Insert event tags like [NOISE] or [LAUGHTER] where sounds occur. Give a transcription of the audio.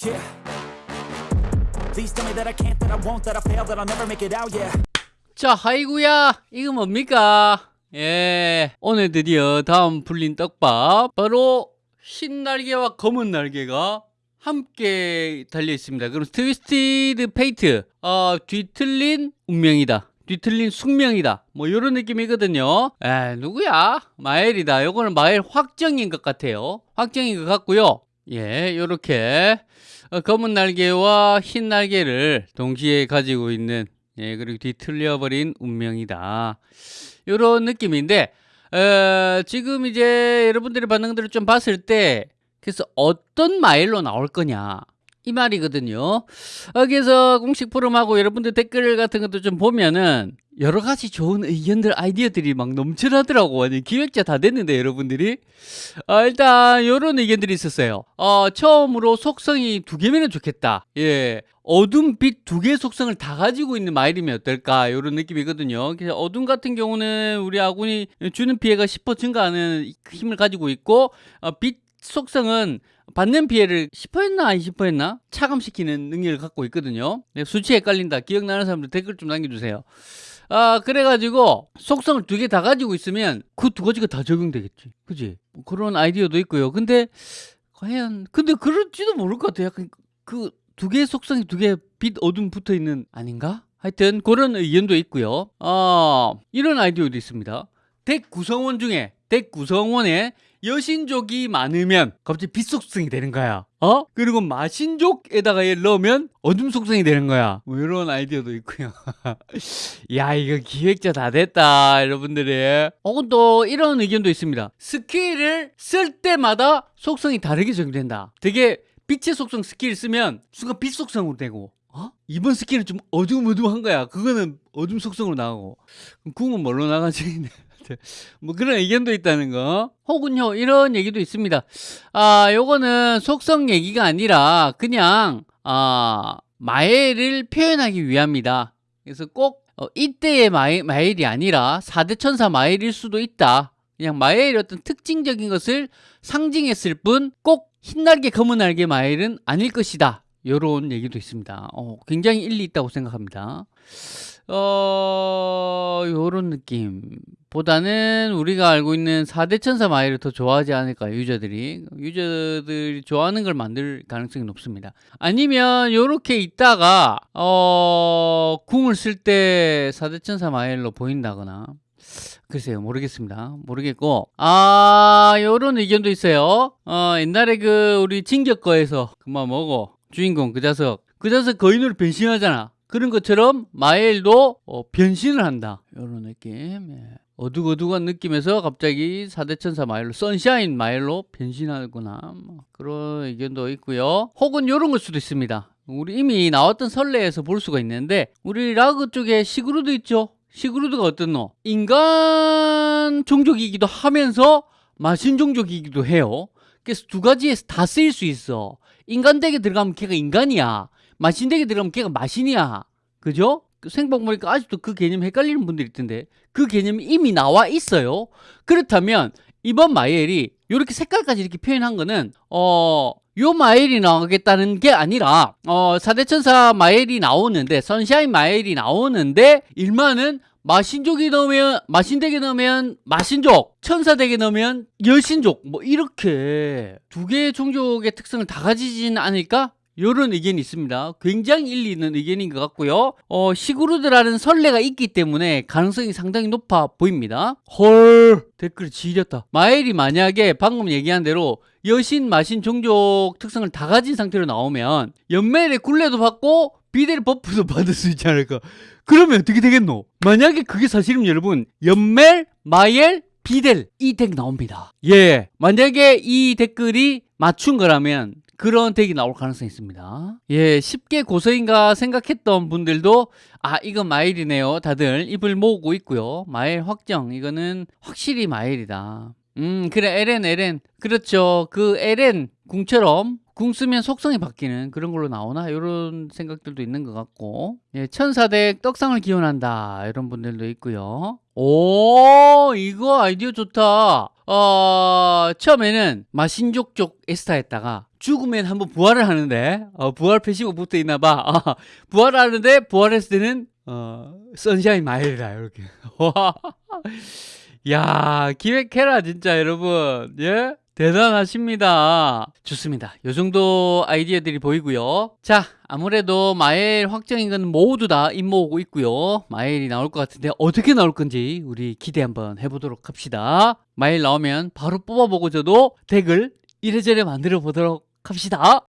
Yeah. Please tell me that I can't, that I won't, that I fail, that I'll never make it out. Yeah. 자, 하이구야, 이거 뭡니까? 예, 오늘 드디어 다음 풀린 떡밥 바로 흰 날개와 검은 날개가 함께 달려 있습니다. 그럼 Twisted Fate, 어, 뒤틀린 운명이다. 뒤틀린 숙명이다. 뭐 이런 느낌이거든요. 에, 누구야? 마엘이다. 요거는 마엘 확정인 것 같아요. 확정인 것 같고요. 예, 요렇게 어, 검은 날개와 흰 날개를 동시에 가지고 있는 예, 그리고 뒤틀려버린 운명이다. 이런 느낌인데, 어, 지금 이제 여러분들의 반응들을 좀 봤을 때, 그래서 어떤 마일로 나올 거냐. 이 말이거든요. 어, 그래서 공식 포럼하고 여러분들 댓글 같은 것도 좀 보면은 여러 가지 좋은 의견들, 아이디어들이 막 넘쳐나더라고. 아니, 기획자 다 됐는데, 여러분들이. 어, 일단, 요런 의견들이 있었어요. 어, 처음으로 속성이 두 개면 좋겠다. 예. 어둠, 빛 두 개의 속성을 다 가지고 있는 마일이면 어떨까? 요런 느낌이거든요. 그래서 어둠 같은 경우는 우리 아군이 주는 피해가 10% 증가하는 힘을 가지고 있고, 어, 빛 속성은 받는 피해를 10%였나 20%였나 차감시키는 능력을 갖고 있거든요. 네, 수치 헷갈린다. 기억나는 사람들 댓글 좀 남겨주세요. 아 그래가지고 속성을 두 개 다 가지고 있으면 그 두 가지가 다 적용되겠지. 그지? 뭐 그런 아이디어도 있고요. 근데 과연 근데 그럴지도 모를 것 같아. 약간 그 두 개의 속성이 두개빛 어둠 붙어 있는 아닌가? 하여튼 그런 의견도 있고요. 어, 이런 아이디어도 있습니다. 덱 구성원 중에 덱 구성원에 여신족이 많으면 갑자기 빛 속성이 되는 거야. 어? 그리고 마신족에다가 얘를 넣으면 어둠 속성이 되는 거야. 뭐 이런 아이디어도 있고요. [LAUGHS] 야, 이거 기획자 다 됐다, 여러분들이. 혹은 또 이런 의견도 있습니다. 스킬을 쓸 때마다 속성이 다르게 적용된다. 되게 빛의 속성 스킬 쓰면 순간 빛 속성으로 되고 어? 이번 스킬은 좀 어두움어두움한 거야. 그거는 어둠 속성으로 나가고 궁은 뭘로 나가지? [LAUGHS] 뭐 그런 의견도 있다는 거. 혹은요, 이런 얘기도 있습니다. 아, 요거는 속성 얘기가 아니라 그냥, 아, 마엘을 표현하기 위함이다. 그래서 꼭 어, 이때의 마엘, 마엘이 아니라 4대 천사 마엘일 수도 있다. 그냥 마엘의 어떤 특징적인 것을 상징했을 뿐 꼭 흰날개 검은 날개 마엘은 아닐 것이다. 요런 얘기도 있습니다. 어, 굉장히 일리 있다고 생각합니다. 어, 요런 느낌 보다는 우리가 알고 있는 4대 천사 마일을 더 좋아하지 않을까요, 유저들이? 유저들이 좋아하는 걸 만들 가능성이 높습니다. 아니면 요렇게 있다가, 어, 궁을 쓸 때 4대 천사 마일로 보인다거나, 글쎄요 모르겠습니다 모르겠고 아 요런 의견도 있어요 어 옛날에 그 우리 진격거에서 그만 뭐고 주인공 그 자석 그 자석 거인으로 변신하잖아 그런 것처럼 마엘도 어, 변신을 한다. 이런 느낌. 예. 어둑어둑한 느낌에서 갑자기 4대 천사 마엘로 Sunshine 마엘로 변신하구나. 뭐 그런 의견도 있고요. 혹은 이런 걸 수도 있습니다. 우리 이미 나왔던 선례에서 볼 수가 있는데 우리 라그 쪽에 시그루드 있죠? 시그루드가 어떻노? 인간 종족이기도 하면서 마신 종족이기도 해요. 그래서 두 가지에서 다 쓰일 수 있어. 인간 덱에 들어가면 걔가 인간이야. 마신덱에 들어가면 걔가 마신이야. 그죠? 그 생방 보니까 아직도 그 개념 헷갈리는 분들이 있던데 그 개념이 이미 나와 있어요. 그렇다면 이번 마엘이 이렇게 색깔까지 이렇게 표현한 거는 어... 요 마엘이 나오겠다는 게 아니라 어 4대천사 마엘이 나오는데 Sunshine 마엘이 나오는데 이 마엘은 마신족에 넣으면 마신덱에 넣으면 마신족 천사덱에 넣으면 여신족 뭐 이렇게 두 개의 종족의 특성을 다 가지지는 않을까 이런 의견이 있습니다. 굉장히 일리 있는 의견인 것 같고요. 어, 시그루드라는 선례가 있기 때문에 가능성이 상당히 높아 보입니다. 헐 댓글이 지렸다. 마엘이 만약에 방금 얘기한 대로 여신, 마신, 종족 특성을 다 가진 상태로 나오면 연멜의 굴레도 받고 비델 buff도 [LAUGHS] 받을 수 있지 않을까. 그러면 어떻게 되겠노? 만약에 그게 사실이면 여러분 연멜, 마엘, 비델 이 덱 나옵니다. 예, 만약에 이 댓글이 맞춘 거라면 그런 덱이 나올 가능성이 있습니다. 예, 쉽게 고서인가 생각했던 분들도 아, 이건 마일이네요. 다들 입을 모으고 있고요. 마일 확정. 이거는 확실히 마일이다. 음, 그래, LN, LN. 그렇죠. 그 LN 궁처럼 궁 쓰면 속성이 바뀌는 그런 걸로 나오나 이런 생각들도 있는 것 같고 예, 천사덱 떡상을 기원한다 이런 분들도 있고요 오 이거 아이디어 좋다 어, 처음에는 마신족 쪽 에스타였다가 죽으면 한번 부활을 하는데 어, 부활 표시가 붙어 있나 봐. 아, 부활하는데 부활했을 때는 어, 선샤인 마일이라 이렇게. [LAUGHS] 와. 야, 기획해라 진짜 여러분. 예? 대단하십니다. 좋습니다. 요 정도 아이디어들이 보이고요. 자, 아무래도 마일 확정인 건 모두 다 입모으고 있고요. 마일이 나올 것 같은데 어떻게 나올 건지 우리 기대 한번 해보도록 합시다. 마일 나오면 바로 뽑아보고 저도 덱을 이래저래 만들어 보도록 합시다.